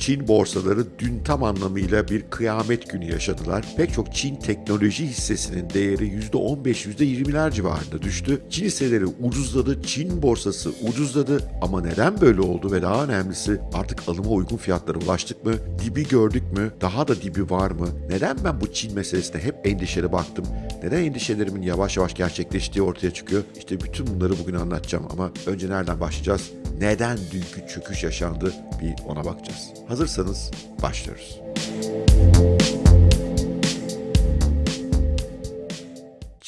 Çin borsaları dün tam anlamıyla bir kıyamet günü yaşadılar. Pek çok Çin teknoloji hissesinin değeri %15-%20'ler civarında düştü. Çin hisseleri ucuzladı, Çin borsası ucuzladı ama neden böyle oldu ve daha önemlisi artık alıma uygun fiyatlara ulaştık mı? Dibi gördük mü? Daha da dibi var mı? Neden ben bu Çin meselesine hep endişeli baktım? Neden endişelerimin yavaş yavaş gerçekleştiği ortaya çıkıyor? İşte bütün bunları bugün anlatacağım ama önce nereden başlayacağız? Neden dünkü çöküş yaşandı? Bir ona bakacağız. Hazırsanız başlıyoruz.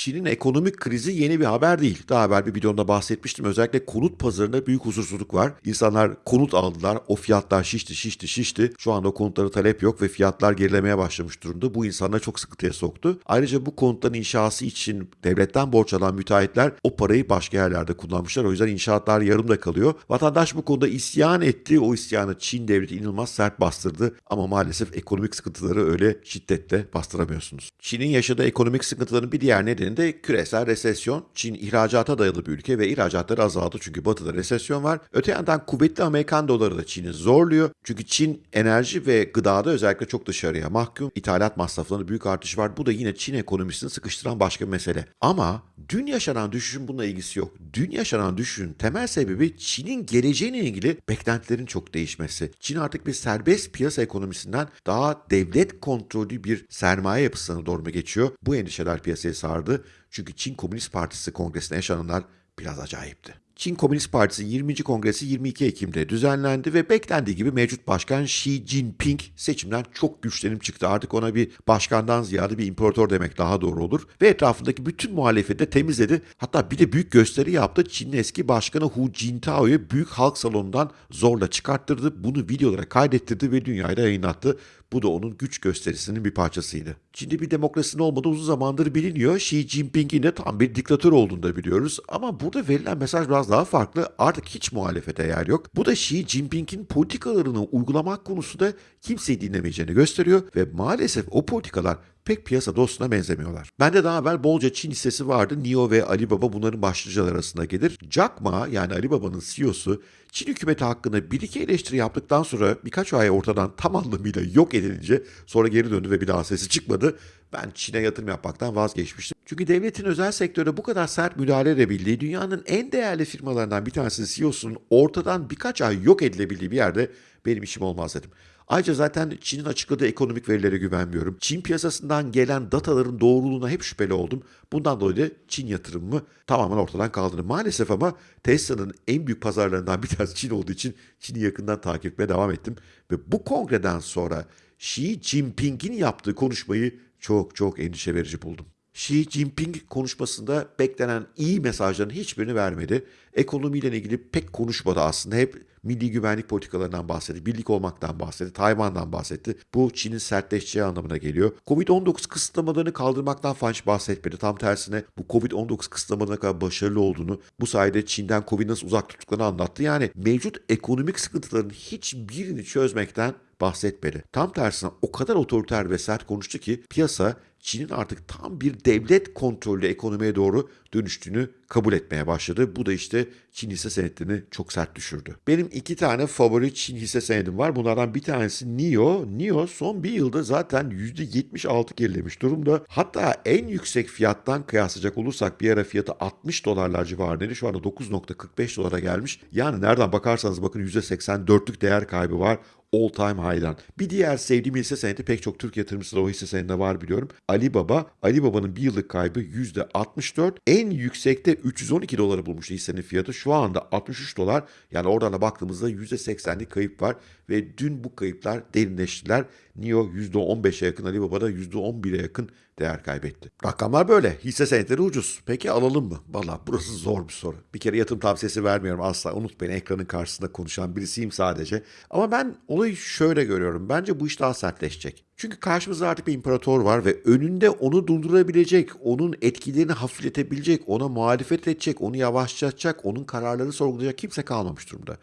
Çin'in ekonomik krizi yeni bir haber değil. Daha evvel bir videomda bahsetmiştim. Özellikle konut pazarında büyük huzursuzluk var. İnsanlar konut aldılar. O fiyatlar şişti, şişti, şişti. Şu anda konutlara talep yok ve fiyatlar gerilemeye başlamış durumda. Bu insanları çok sıkıntıya soktu. Ayrıca bu konutların inşası için devletten borç alan müteahhitler o parayı başka yerlerde kullanmışlar. O yüzden inşaatlar yarımda kalıyor. Vatandaş bu konuda isyan etti. O isyanı Çin devleti inanılmaz sert bastırdı. Ama maalesef ekonomik sıkıntıları öyle şiddetle bastıramıyorsunuz. Çin'in yaşadığı ekonomik sıkıntıların bir diğer nedeni de küresel resesyon. Çin ihracata dayalı bir ülke ve ihracatları azaldı çünkü batıda resesyon var. Öte yandan kuvvetli Amerikan doları da Çin'i zorluyor. Çünkü Çin enerji ve gıdada özellikle çok dışarıya mahkum. İthalat masraflarında büyük artış var. Bu da yine Çin ekonomisini sıkıştıran başka bir mesele. Ama dün yaşanan düşüşün bununla ilgisi yok. Dün yaşanan düşüşün temel sebebi Çin'in geleceğine ilgili beklentilerin çok değişmesi. Çin artık bir serbest piyasa ekonomisinden daha devlet kontrolü bir sermaye yapısına doğru mu geçiyor? Bu endişeler piyasayı sardı. Çünkü Çin Komünist Partisi kongresinde yaşananlar biraz acayipti. Çin Komünist Partisi 20. Kongresi 22 Ekim'de düzenlendi ve beklendiği gibi mevcut başkan Xi Jinping seçimden çok güçlenip çıktı. Artık ona bir başkandan ziyade bir imparator demek daha doğru olur. Ve etrafındaki bütün muhalefeti de temizledi. Hatta bir de büyük gösteri yaptı. Çin'in eski başkanı Hu Jintao'yu büyük halk salonundan zorla çıkarttırdı. Bunu videolara kaydettirdi ve dünyaya da yayınlattı. Bu da onun güç gösterisinin bir parçasıydı. Çin'de bir demokrasinin olmadığı uzun zamandır biliniyor. Xi Jinping'in de tam bir diktatör olduğunu da biliyoruz. Ama burada verilen mesaj biraz daha farklı. Artık hiç muhalefete yer yok. Bu da Xi Jinping'in politikalarını uygulamak konusunda kimseyi dinlemeyeceğini gösteriyor ve maalesef o politikalar pek piyasa dostuna benzemiyorlar. Bende daha evvel bolca Çin hissesi vardı. NIO ve Alibaba bunların başlıcalar arasında gelir. Jack Ma yani Alibaba'nın CEO'su Çin hükümeti hakkında bir iki eleştiri yaptıktan sonra birkaç ay ortadan tam anlamıyla yok edilince sonra geri döndü ve bir daha sesi çıkmadı. Ben Çin'e yatırım yapmaktan vazgeçmiştim. Çünkü devletin özel sektörde bu kadar sert müdahale edebildiği dünyanın en değerli firmalarından bir tanesinin CEO'sunun ortadan birkaç ay yok edilebildiği bir yerde benim işim olmaz dedim. Ayrıca zaten Çin'in açıkladığı ekonomik verilere güvenmiyorum. Çin piyasasından gelen dataların doğruluğuna hep şüpheli oldum. Bundan dolayı da Çin yatırımımı tamamen ortadan kaldırdım. Maalesef ama Tesla'nın en büyük pazarlarından bir tanesi Çin olduğu için Çin'i yakından takip etmeye devam ettim. Ve bu kongreden sonra Xi Jinping'in yaptığı konuşmayı çok çok endişe verici buldum. Xi Jinping konuşmasında beklenen iyi mesajların hiçbirini vermedi. Ekonomiyle ilgili pek konuşmadı aslında. Hep milli güvenlik politikalarından bahsetti, birlik olmaktan bahsetti, Tayvan'dan bahsetti. Bu Çin'in sertleşeceği anlamına geliyor. Covid-19 kısıtlamalarını kaldırmaktan hiç bahsetmedi. Tam tersine bu Covid-19 kısıtlamalarına kadar başarılı olduğunu, bu sayede Çin'den Covid nasıl uzak tuttuklarını anlattı. Yani mevcut ekonomik sıkıntıların hiçbirini çözmekten bahsetmedi. Tam tersine o kadar otoriter ve sert konuştu ki piyasa Çin'in artık tam bir devlet kontrollü ekonomiye doğru dönüştüğünü kabul etmeye başladı. Bu da işte Çin hisse senetlerini çok sert düşürdü. Benim iki tane favori Çin hisse senedim var. Bunlardan bir tanesi NIO. NIO son bir yılda zaten %76 gerilemiş durumda. Hatta en yüksek fiyattan kıyaslayacak olursak bir ara fiyatı 60 dolarlar civarındaydı. Şu anda 9.45 dolara gelmiş. Yani nereden bakarsanız bakın %84'lük değer kaybı var all time high'dan. Bir diğer sevdiğim hisse senedi pek çok Türk yatırımcısı da o hisse senedinde var biliyorum. Alibaba. Alibaba'nın bir yıllık kaybı %64. En yüksekte 312 doları bulmuş hissenin fiyatı. Şu anda 63 dolar. Yani oradan da baktığımızda %80'lik kayıp var. Ve dün bu kayıplar derinleştiler. NIO %15'e yakın, Alibaba'da %11'e yakın değer kaybetti. Rakamlar böyle. Hisse senetleri ucuz. Peki alalım mı? Valla burası zor bir soru. Bir kere yatırım tavsiyesi vermiyorum asla. Unutmayın ekranın karşısında konuşan birisiyim sadece. Ama ben olayı şöyle görüyorum. Bence bu iş daha sertleşecek. Çünkü karşımızda artık bir imparator var ve önünde onu durdurabilecek, onun etkilerini hafifletebilecek, ona muhalefet edecek, onu yavaşlatacak, onun kararları sorgulayacak kimse kalmamış durumda.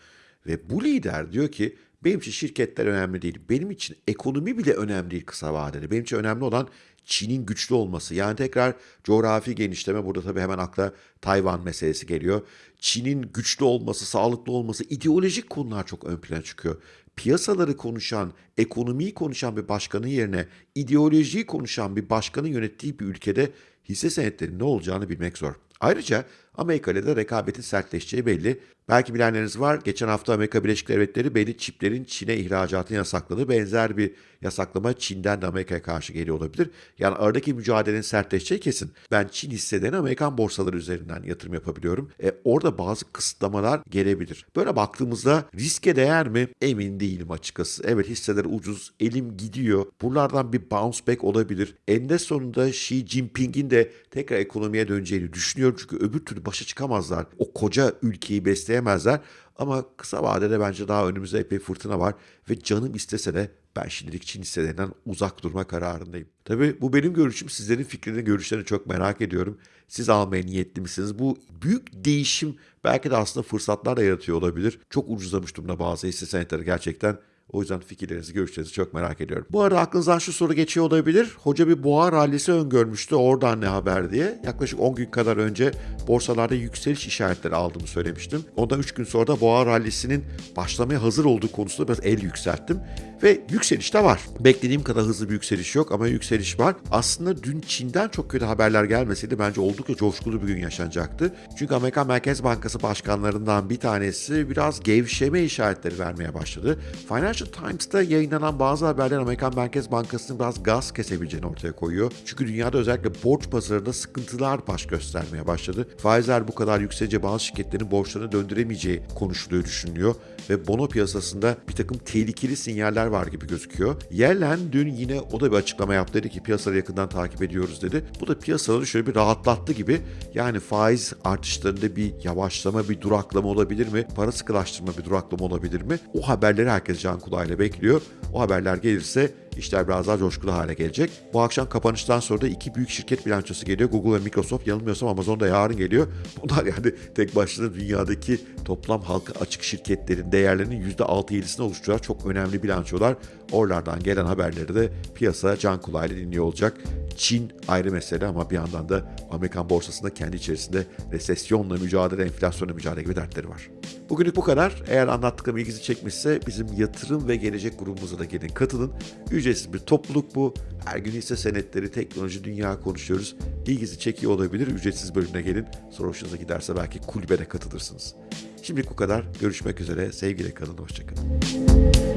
Ve bu lider diyor ki benim için şirketler önemli değil. Benim için ekonomi bile önemli değil kısa vadede. Benim için önemli olan Çin'in güçlü olması. Yani tekrar coğrafi genişleme burada tabii hemen akla Tayvan meselesi geliyor. Çin'in güçlü olması, sağlıklı olması, ideolojik konular çok ön plana çıkıyor. piyasaları konuşan, ekonomiyi konuşan bir başkanın yerine ideolojiyi konuşan bir başkanın yönettiği bir ülkede hisse senetlerinin ne olacağını bilmek zor. Ayrıca Amerika ile de rekabetin sertleşeceği belli. Belki bilenleriniz var. Geçen hafta Amerika Birleşik Devletleri belli çiplerin Çin'e ihracatını yasakladı. Benzer bir yasaklama Çin'den de Amerika'ya karşı geliyor olabilir. Yani aradaki mücadelenin sertleşeceği kesin. Ben Çin hisselerine Amerikan borsaları üzerinden yatırım yapabiliyorum. E, orada bazı kısıtlamalar gelebilir. Böyle baktığımızda riske değer mi? Emin değilim açıkçası. Evet hisseler ucuz, elim gidiyor. Buralardan bir bounce back olabilir. Eninde sonunda Xi Jinping'in de tekrar ekonomiye döneceğini düşünüyorum. Çünkü öbür türlü başa çıkamazlar. O koca ülkeyi besleyemezler. Ama kısa vadede bence daha önümüzde epey fırtına var. Ve canım istese de ben şimdilik Çin hisselerinden uzak durma kararındayım. Tabii bu benim görüşüm. Sizlerin fikrini, görüşlerini çok merak ediyorum. Siz almaya niyetli misiniz? Bu büyük değişim belki de aslında fırsatlar da yaratıyor olabilir. Çok ucuzlamış durumda bazı hisse senetleri gerçekten. O yüzden fikirlerinizi, görüşlerinizi çok merak ediyorum. Bu arada aklınızdan şu soru geçiyor olabilir. Hoca bir boğa rallisi öngörmüştü. Oradan ne haber diye. Yaklaşık 10 gün kadar önce borsalarda yükseliş işaretleri aldığımı söylemiştim. Ondan 3 gün sonra da boğa rallisinin başlamaya hazır olduğu konusunda biraz el yükselttim. Ve yükseliş de var. Beklediğim kadar hızlı bir yükseliş yok ama yükseliş var. Aslında dün Çin'den çok kötü haberler gelmeseydi bence oldukça coşkulu bir gün yaşanacaktı. Çünkü Amerikan Merkez Bankası başkanlarından bir tanesi biraz gevşeme işaretleri vermeye başladı. Financial Times'ta yayınlanan bazı haberler Amerikan Merkez Bankası'nın biraz gaz kesebileceğini ortaya koyuyor. Çünkü dünyada özellikle borç pazarında sıkıntılar baş göstermeye başladı. Faizler bu kadar yükselince bazı şirketlerin borçlarını döndüremeyeceği konuşuluyor, düşünülüyor. Ve bono piyasasında bir takım tehlikeli sinyaller var gibi gözüküyor. Yellen dün yine o da bir açıklama yaptı. Dedi ki piyasaları yakından takip ediyoruz dedi. Bu da piyasaları şöyle bir rahatlattı gibi. Yani faiz artışlarında bir yavaşlama, bir duraklama olabilir mi? Para sıkılaştırma bir duraklama olabilir mi? O haberleri herkes can kulağıyla bekliyor. O haberler gelirse işler biraz daha coşkulu hale gelecek. Bu akşam kapanıştan sonra da iki büyük şirket bilançosu geliyor. Google ve Microsoft. Yanılmıyorsam Amazon da yarın geliyor. Bunlar yani tek başına dünyadaki toplam halka açık şirketlerin değerlerinin %6-7'sini oluşturan çok önemli bilançolar. Oralardan gelen haberleri de piyasa can kulağıyla dinliyor olacak. Çin ayrı mesele ama bir yandan da Amerikan borsasında kendi içerisinde resesyonla mücadele, enflasyonla mücadele gibi dertleri var. Bugünlük bu kadar. Eğer anlattıklarım ilginizi çekmişse bizim yatırım ve gelecek grubumuza da gelin katılın. Ücretsiz bir topluluk bu. Her gün hisse senetleri, teknoloji, dünya konuşuyoruz. İlginizi çekiyor olabilir. Ücretsiz bölümüne gelin. Sonra hoşunuza giderse belki kulübede katılırsınız. Şimdilik bu kadar. Görüşmek üzere. Sevgiyle kalın. Hoşçakalın.